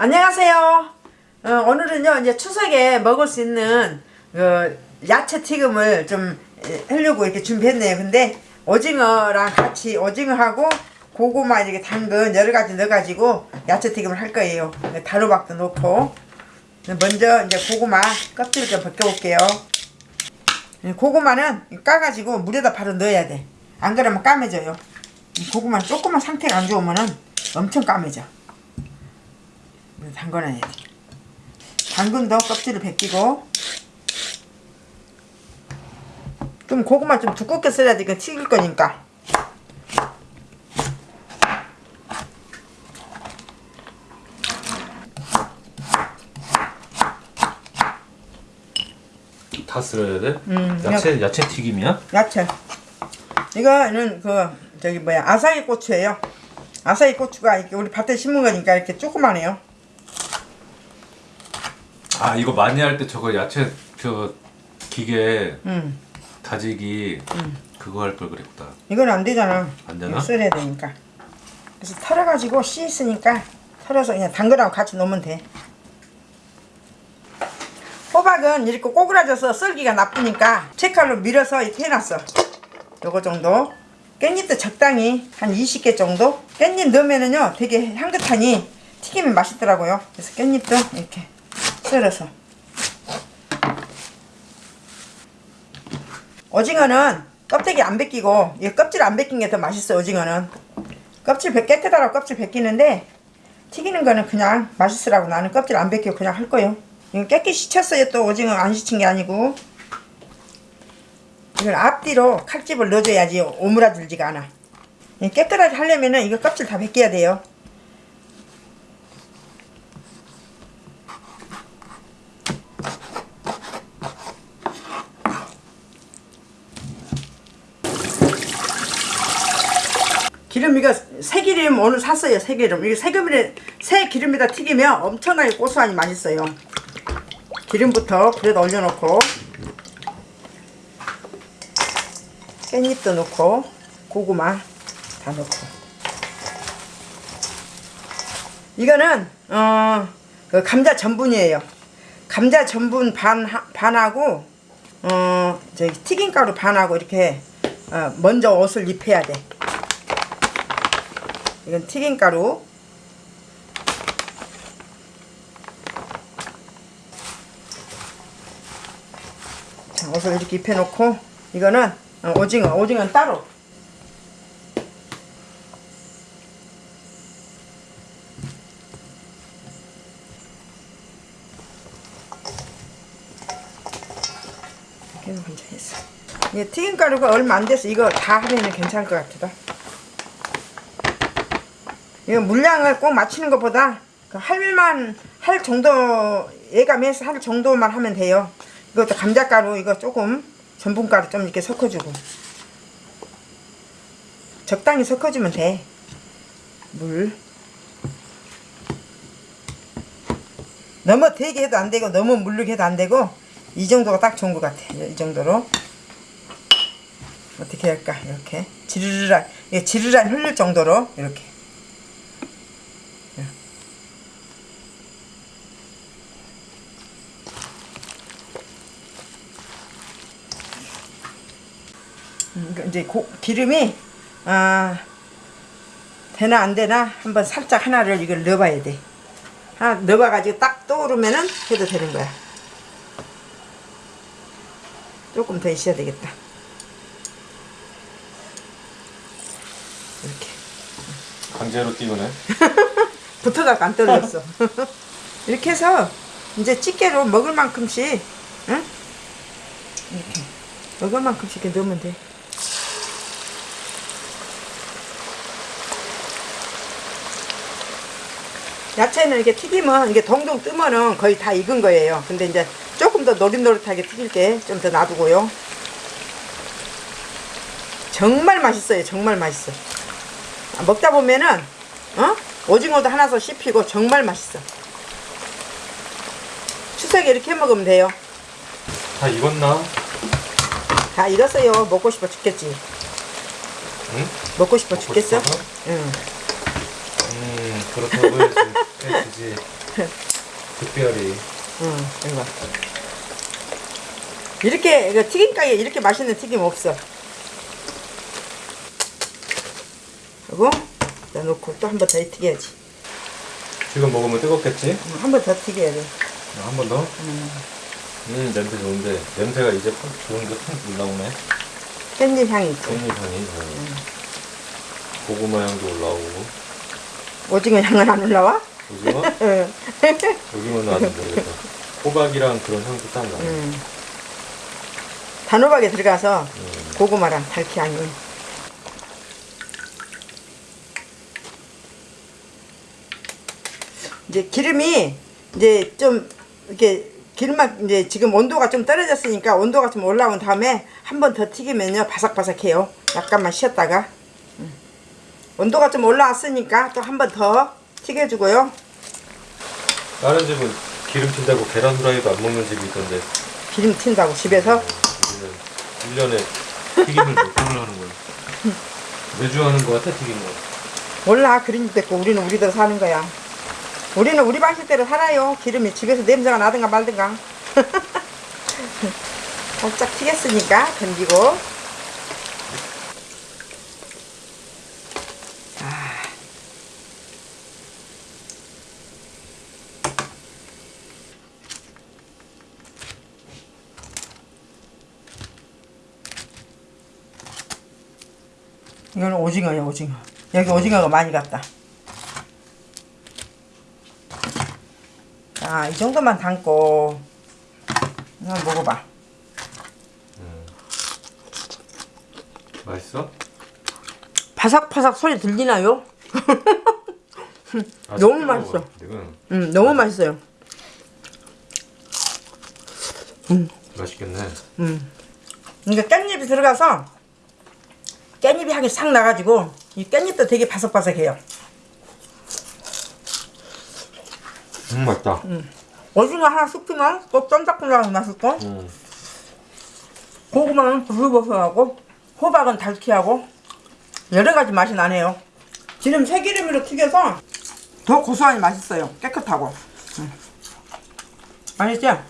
안녕하세요. 어, 오늘은요 이제 추석에 먹을 수 있는 어, 야채 튀김을 좀 에, 하려고 이렇게 준비했네요. 근데 오징어랑 같이 오징어하고 고구마 이렇게 당근 여러 가지 넣어가지고 야채 튀김을 할 거예요. 네, 다루박도 넣고 먼저 이제 고구마 껍질을 좀 벗겨볼게요. 네, 고구마는 까가지고 물에다 바로 넣어야 돼. 안 그러면 까매져요. 이 고구마는 조금만 상태가 안 좋으면은 엄청 까매져. 담궈놔야 돼. 당근도 껍질을 벗기고 좀 고구마 좀 두껍게 써야 돼. 이거 튀길 거니까. 다 쓸어야 돼? 음, 야채 야채 튀김이야? 야채. 이거는 그 저기 뭐야 아사히 고추예요. 아사히 고추가 이렇게 우리 밭에 심은 거니까 이렇게 조그만해요. 아 이거 많이 할 때 저거 야채 저 기계 음, 다지기 그거 할 걸 그랬다. 이건 안 되잖아. 안 되나? 썰어야 되니까. 그래서 털어가지고 씨 있으니까 털어서 그냥 당근하고 같이 넣으면 돼. 호박은 이렇게 꼬그라져서 썰기가 나쁘니까 채칼로 밀어서 이렇게 해놨어. 요거 정도. 깻잎도 적당히 한 20개 정도. 깻잎 넣으면은요 되게 향긋하니 튀기면 맛있더라고요. 그래서 깻잎도 이렇게 썰어서. 오징어는 껍데기 안 벗기고 이 껍질 안 벗긴 게 더 맛있어 오징어는. 껍질 벗- 깨끗하라고 껍질 벗기는데 튀기는 거는 그냥 맛있으라고 나는 껍질 안 벗기고 그냥 할 거요. 이거 깨끗이 씻었어요 또 오징어 안 씻은 게 아니고. 이걸 앞뒤로 칼집을 넣어줘야지 오므라들지가 않아. 이 깨끗하게 하려면은 이거 껍질 다 벗겨야 돼요 기름 이거 새기름 오늘 샀어요 새기름. 이거 새기름에 새 기름에다 튀기면 엄청나게 고소하니 맛있어요. 기름부터 불에다 올려놓고 깻잎도 넣고 고구마 다 넣고. 이거는 어, 그 감자 전분이에요. 감자 전분 반 반하고 어 저기 튀김가루 반하고 이렇게 어, 먼저 옷을 입혀야 돼 이건 튀김가루. 자, 옷을 이렇게 입혀놓고 이거는 어, 오징어 오징어는 따로. 이렇게 먼저 했어. 이게 튀김가루가 얼마 안 돼서 이거 다 하면은 괜찮을 것 같아 이거 물량을 꼭 맞추는 것보다 그 할만 할 정도 예감해서 할 정도만 하면 돼요. 이것도 감자가루 이거 조금 전분가루 좀 이렇게 섞어주고 적당히 섞어주면 돼. 물 너무 되게 해도 안 되고 너무 물르게 해도 안 되고 이 정도가 딱 좋은 것 같아. 이 정도로 어떻게 할까 이렇게 지르르란 이게 지르란 흘릴 정도로 이렇게 이거 이제 고, 기름이 아 되나 안 되나 한번 살짝 하나를 이걸 넣어봐야 돼. 하나 넣어봐가지고 딱 떠오르면은 해도 되는 거야. 조금 더 있어야 되겠다. 이렇게 강제로 띄우네. 붙어갖고 안 떨어졌어. 이렇게 해서 이제 집게로 먹을 만큼씩 응? 이렇게 먹을 만큼씩 이렇게 넣으면 돼. 야채는 이렇게 튀기면 이게 동동 뜨면은 거의 다 익은 거예요. 근데 이제 조금 더 노릇노릇하게 튀길 때좀더 놔두고요. 정말 맛있어요. 정말 맛있어. 아, 먹다 보면은 어? 오징어도 하나 더 씹히고 정말 맛있어. 추석에 이렇게 해 먹으면 돼요. 다 익었나? 다 익었어요. 먹고 싶어 죽겠지. 응? 먹고 싶어 먹고 죽겠어? 싶어서? 응. 음 그렇다고 해야지. 해주지. 특별히 응, 이거. 이렇게 이거 튀김가게 이렇게 맛있는 튀김 없어. 그리고 자 놓고 또 한 번 더 튀겨야지. 지금 먹으면 뜨겁겠지? 한번 더 튀겨야 돼. 한 번 더? 음 냄새 좋은데 냄새가 이제 확 좋은 게확 올라오네 깻잎 향이 있지. 깻잎 향이 음. 고구마 향도 올라오고 오징어 향은 안 올라와? 오징어? 응. 오징어는 아직 모르겠다 호박이랑 그런 향도 딱 나네 음. 단호박에 들어가서 음. 고구마랑 달քի 향이. 이제 기름이 이제 좀 이렇게 기름만 이제 지금 온도가 좀 떨어졌으니까 온도가 좀 올라온 다음에 한 번 더 튀기면요 바삭바삭해요. 약간만 쉬었다가 음. 온도가 좀 올라왔으니까 또 한 번 더 튀겨주고요. 다른 집은 기름 튄다고 계란 후라이도 안 먹는 집이 있던데. 기름 튄다고 집에서? 우리는 1년에 튀김을 몇 번을 하는 거야 매주 하는 거 같아 튀김 거. 몰라. 그런 집 됐고 우리는 우리대로 사는 거야. 우리는 우리 방식대로 살아요. 기름이 집에서 냄새가 나든가 말든가. 살짝 튀겼으니까 던지고 이거는 오징어야 오징어 여기 오징어가 많이 갔다 자, 이 정도만 담고 한번 먹어봐. 맛있어? 바삭바삭 소리 들리나요? 너무. 맛있어. 음, 너무 맛있어요. 맛있겠네 음. 이게 깻잎이 들어가서 깻잎이 향이 싹 나가지고 이 깻잎도 되게 바삭바삭해요. 음 맛있다 오징어 하나 씹히면 또 쫀득쫀득하게 맛있고 음. 고구마는 부슬부슬하고 호박은 달키하고 여러 가지 맛이 나네요. 지금 새기름으로 튀겨서 더 고소하니 맛있어요. 깨끗하고. 음. 맛있죠?